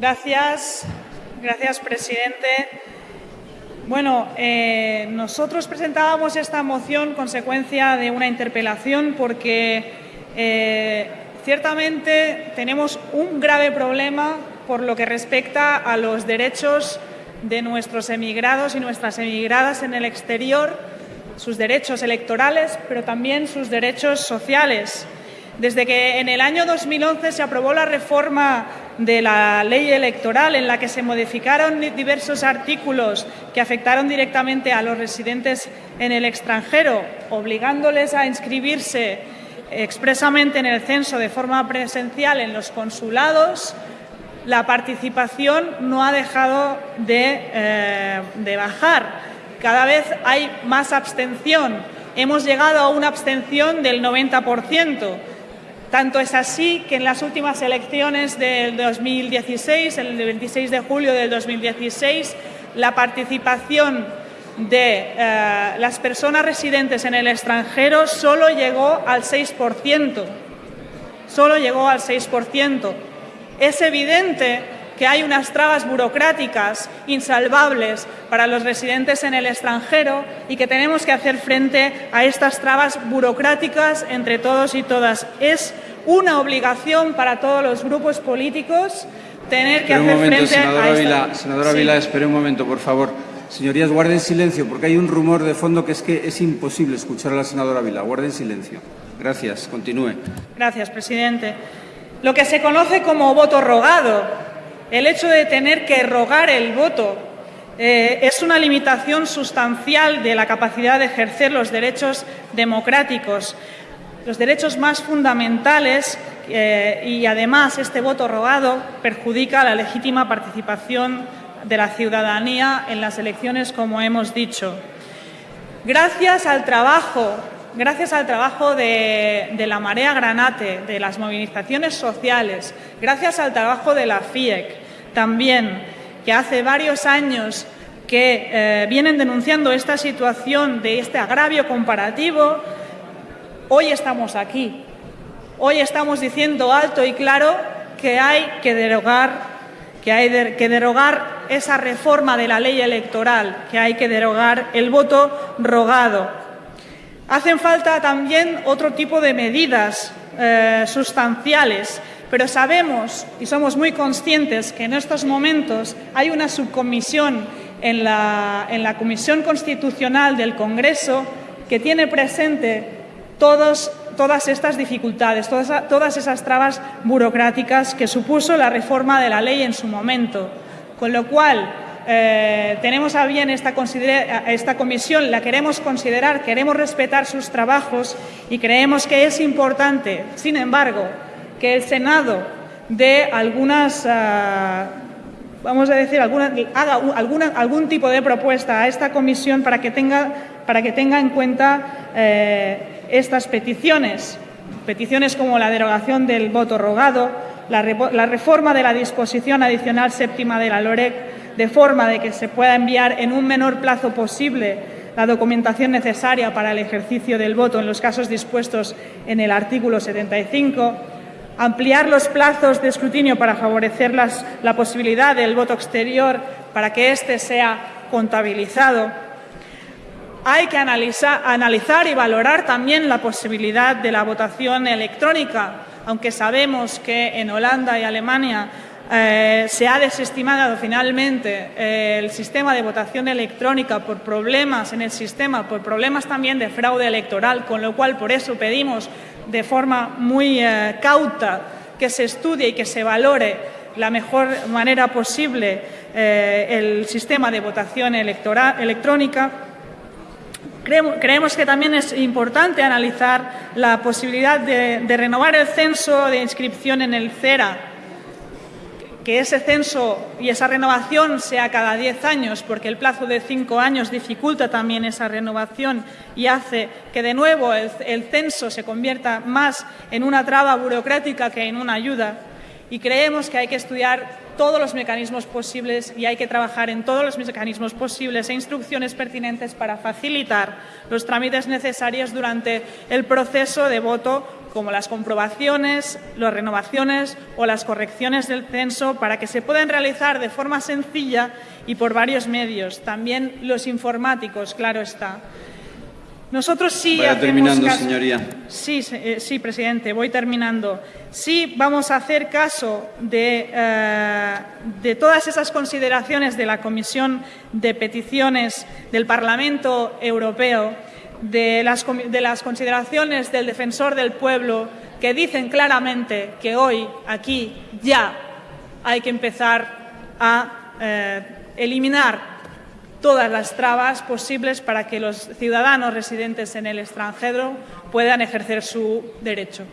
Gracias, gracias, presidente. Bueno, eh, nosotros presentábamos esta moción consecuencia de una interpelación porque eh, ciertamente tenemos un grave problema por lo que respecta a los derechos de nuestros emigrados y nuestras emigradas en el exterior, sus derechos electorales, pero también sus derechos sociales. Desde que en el año 2011 se aprobó la reforma de la ley electoral en la que se modificaron diversos artículos que afectaron directamente a los residentes en el extranjero, obligándoles a inscribirse expresamente en el censo de forma presencial en los consulados, la participación no ha dejado de, eh, bajar. Cada vez hay más abstención. Hemos llegado a una abstención del 90%. Tanto es así que en las últimas elecciones del 2016, el 26 de julio del 2016, la participación de eh, las personas residentes en el extranjero solo llegó al 6%. Solo llegó al 6%. Es evidente que hay unas trabas burocráticas insalvables para los residentes en el extranjero y que tenemos que hacer frente a estas trabas burocráticas entre todos y todas. Es una obligación para todos los grupos políticos tener que hacer frente a esta... Senadora Vila, espere un momento, por favor. Señorías, guarden silencio, porque hay un rumor de fondo que es que es imposible escuchar a la senadora Vila. Guarden silencio. Gracias. Continúe. Gracias, presidente. Lo que se conoce como voto rogado el hecho de tener que rogar el voto eh, es una limitación sustancial de la capacidad de ejercer los derechos democráticos, los derechos más fundamentales eh, y además este voto rogado perjudica la legítima participación de la ciudadanía en las elecciones, como hemos dicho. Gracias al trabajo gracias al trabajo de, la Marea Granate, de las movilizaciones sociales, gracias al trabajo de la FIEC también, que hace varios años que eh, vienen denunciando esta situación de este agravio comparativo, hoy estamos aquí. Hoy estamos diciendo alto y claro que hay que derogar que hay que derogar esa reforma de la ley electoral, que hay que derogar el voto rogado, Hacen falta también otro tipo de medidas eh, sustanciales, pero sabemos y somos muy conscientes que en estos momentos hay una subcomisión en la, en la Comisión Constitucional del Congreso que tiene presente todas estas dificultades, todas, todas esas trabas burocráticas que supuso la reforma de la ley en su momento. Con lo cual, eh, tenemos a bien esta, esta comisión, la queremos considerar, queremos respetar sus trabajos y creemos que es importante, sin embargo, que el Senado dé algunas, ah, vamos a decir, alguna, haga algún tipo de propuesta a esta comisión para que tenga, para que tenga en cuenta eh, estas peticiones, peticiones como la derogación del voto rogado, la, la reforma de la disposición adicional séptima de la LOREC, de forma de que se pueda enviar en un menor plazo posible la documentación necesaria para el ejercicio del voto en los casos dispuestos en el artículo 75, ampliar los plazos de escrutinio para favorecer la posibilidad del voto exterior para que éste sea contabilizado. Hay que analizar y valorar también la posibilidad de la votación electrónica, aunque sabemos que en Holanda y Alemania eh, se ha desestimado finalmente eh, el sistema de votación electrónica por problemas en el sistema, por problemas también de fraude electoral, con lo cual por eso pedimos de forma muy eh, cauta que se estudie y que se valore la mejor manera posible el sistema de votación electrónica. Creemos que también es importante analizar la posibilidad de renovar el censo de inscripción en el CERA que ese censo y esa renovación sea cada diez años, porque el plazo de cinco años dificulta también esa renovación y hace que de nuevo el, censo se convierta más en una traba burocrática que en una ayuda. Y creemos que hay que estudiar todos los mecanismos posibles y hay que trabajar en todos los mecanismos posibles e instrucciones pertinentes para facilitar los trámites necesarios durante el proceso de voto como las comprobaciones, las renovaciones o las correcciones del censo para que se puedan realizar de forma sencilla y por varios medios, también los informáticos, claro está. Nosotros sí Vaya hacemos terminando, caso- señoría. Sí, eh, sí, presidente, voy terminando. Sí, vamos a hacer caso de, eh, de todas esas consideraciones de la Comisión de Peticiones del Parlamento Europeo, de las, de las consideraciones del Defensor del Pueblo, que dicen claramente que hoy, aquí, ya hay que empezar a eh, eliminar todas las trabas posibles para que los ciudadanos residentes en el extranjero puedan ejercer su derecho.